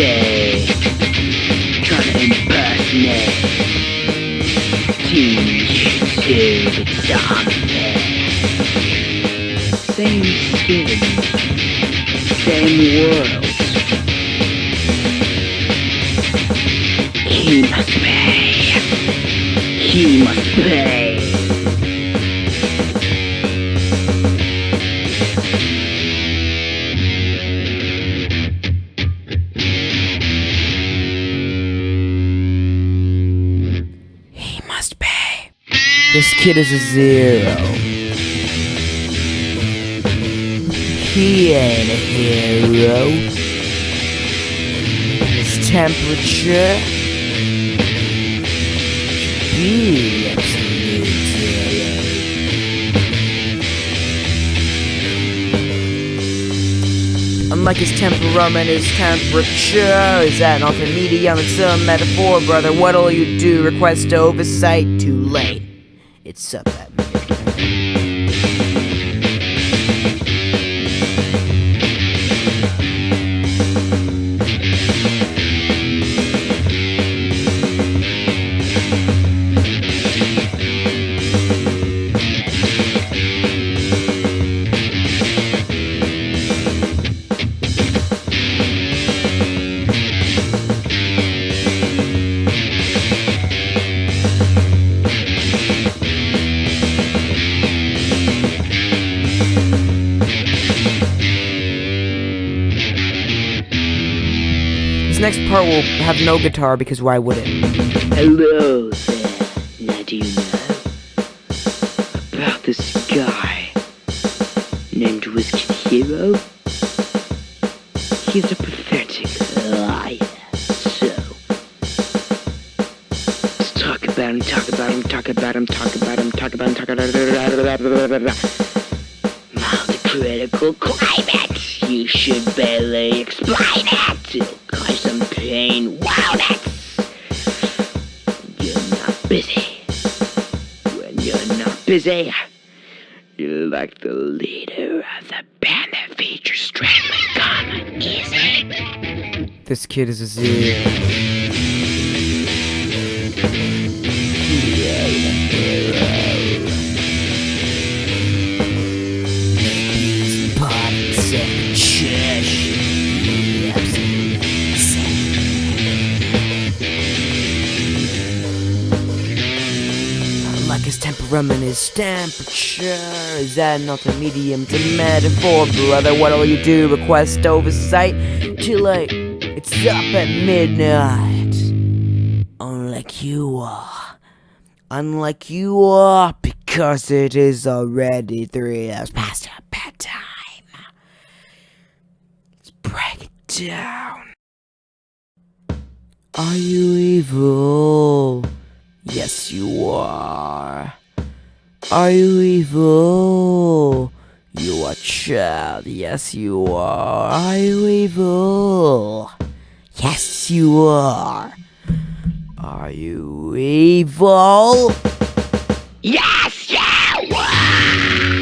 day trying to impersonate Team YouTube zombie. Same skin, same world. He must pay. He must pay. This kid is a zero. He ain't a hero. His temperature. Be absolute zero. Unlike his temperament, his temperature is at an medium. It's a metaphor, brother. What'll you do? Request oversight? Too late. It's up at midnight. Next part will have no guitar because why would it? Hello there. Now do you know about this guy named Whiskey Hero? He's a pathetic liar. So let's talk about him, talk about him, talk about him, talk about him, talk about him, talk about him. Mild critical climate. You should barely explain you're you're like the leader of the band that features Strangling Gun. Easy. This kid is a zero. Like his his temperature is that not a medium? to metaphor, brother. What'll you do? Request oversight? Too late. It's up at midnight. Unlike you are. Unlike you are, because it is already three hours past our bedtime. Let's break it down. Are you evil? Yes, you are. Are you evil? You are child. Yes, you are. Are you evil? Yes, you are. Are you evil? Yes, you are!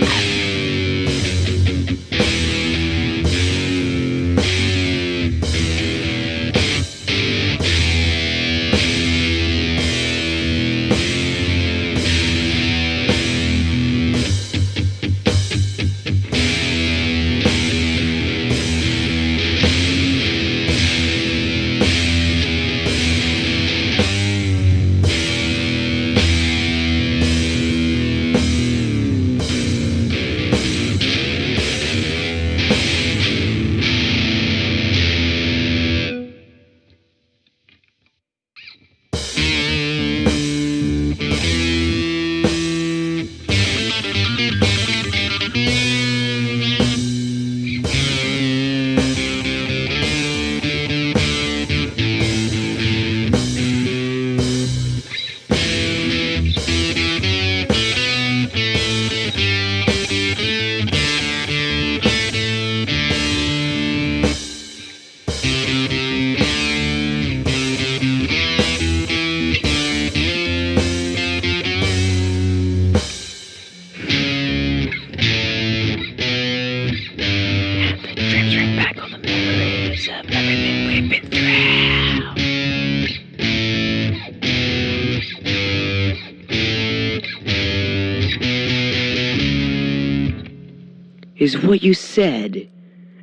Is what you said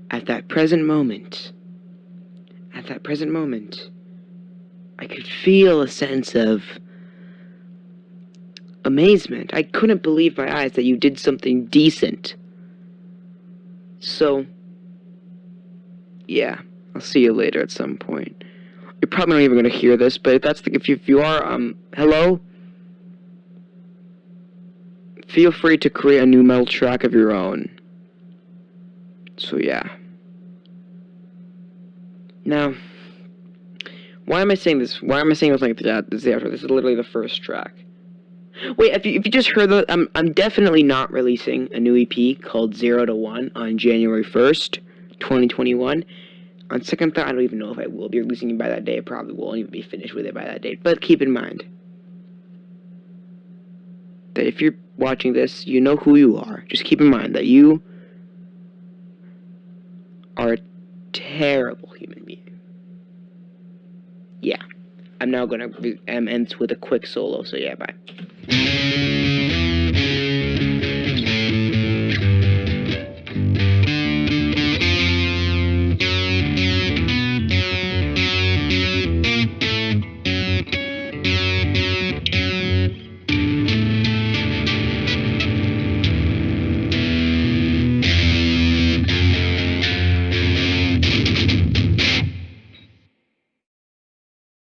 at that present moment. At that present moment, I could feel a sense of amazement. I couldn't believe my eyes that you did something decent. So, yeah, I'll see you later at some point. You're probably not even gonna hear this, but if that's the if you, if you are, um, hello. Feel free to create a new metal track of your own. So yeah. Now, why am I saying this? Why am I saying this like that? This is the outro. This is literally the first track. Wait, if you, if you just heard the, I'm, I'm definitely not releasing a new EP called Zero to One on January 1st, 2021. On second thought, I don't even know if I will be releasing it by that day. I probably won't even be finished with it by that date. But keep in mind that if you're watching this, you know who you are. Just keep in mind that you are a terrible human being. Yeah. I'm now gonna end with a quick solo, so yeah, bye.